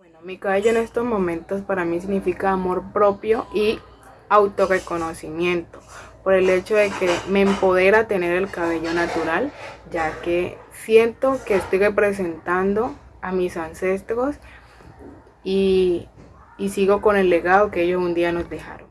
Bueno, mi cabello en estos momentos para mí significa amor propio y autorreconocimiento por el hecho de que me empodera tener el cabello natural, ya que siento que estoy representando a mis ancestros y, y sigo con el legado que ellos un día nos dejaron.